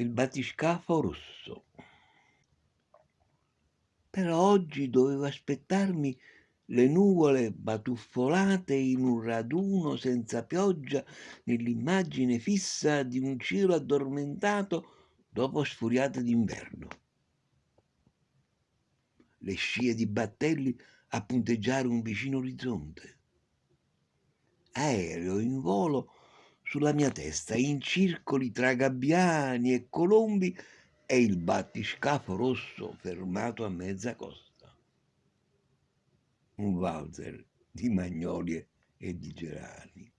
il battiscafo rosso. Però oggi dovevo aspettarmi le nuvole batuffolate in un raduno senza pioggia nell'immagine fissa di un cielo addormentato dopo sfuriate d'inverno. Le scie di battelli a punteggiare un vicino orizzonte. Aereo in volo sulla mia testa, in circoli tra gabbiani e colombi e il battiscafo rosso fermato a mezza costa. Un valzer di magnolie e di gerani.